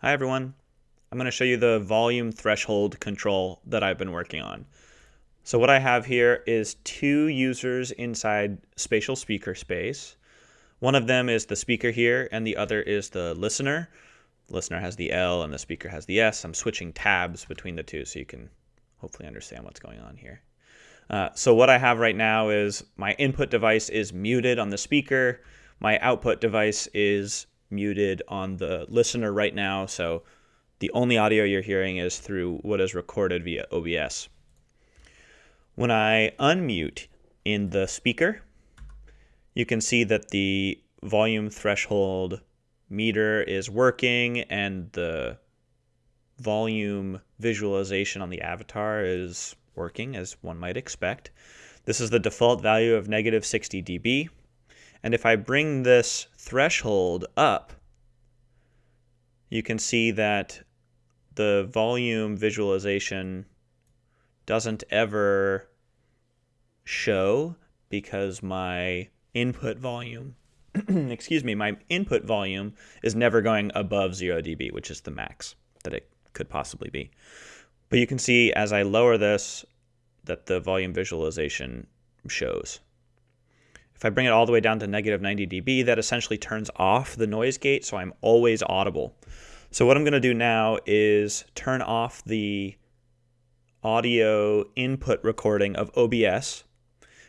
Hi everyone. I'm going to show you the volume threshold control that I've been working on. So what I have here is two users inside spatial speaker space. One of them is the speaker here and the other is the listener. The listener has the L and the speaker has the S. I'm switching tabs between the two so you can hopefully understand what's going on here. Uh, so what I have right now is my input device is muted on the speaker. My output device is muted on the listener right now, so the only audio you're hearing is through what is recorded via OBS. When I unmute in the speaker, you can see that the volume threshold meter is working and the volume visualization on the avatar is working as one might expect. This is the default value of negative 60 dB. And if I bring this threshold up, you can see that the volume visualization doesn't ever show because my input volume, excuse me, my input volume is never going above 0 dB, which is the max that it could possibly be. But you can see as I lower this that the volume visualization shows. If I bring it all the way down to negative 90 dB, that essentially turns off the noise gate, so I'm always audible. So what I'm going to do now is turn off the audio input recording of OBS.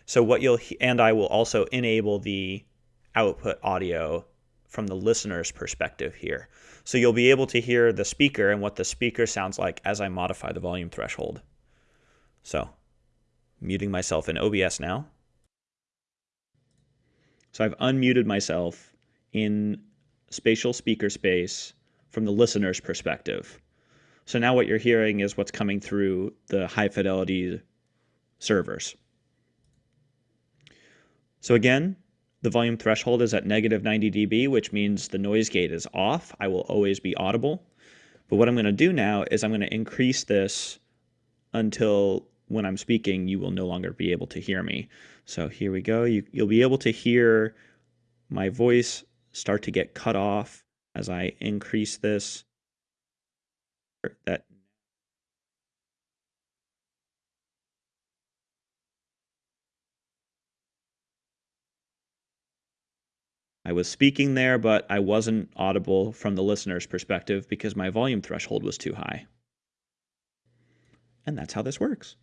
So what you'll and I will also enable the output audio from the listener's perspective here. So you'll be able to hear the speaker and what the speaker sounds like as I modify the volume threshold. So muting myself in OBS now. So I've unmuted myself in spatial speaker space from the listener's perspective. So now what you're hearing is what's coming through the high fidelity servers. So again, the volume threshold is at negative 90 dB, which means the noise gate is off. I will always be audible. But what I'm going to do now is I'm going to increase this until when I'm speaking, you will no longer be able to hear me. So here we go. You, you'll be able to hear my voice start to get cut off as I increase this. That I was speaking there, but I wasn't audible from the listener's perspective because my volume threshold was too high. And that's how this works.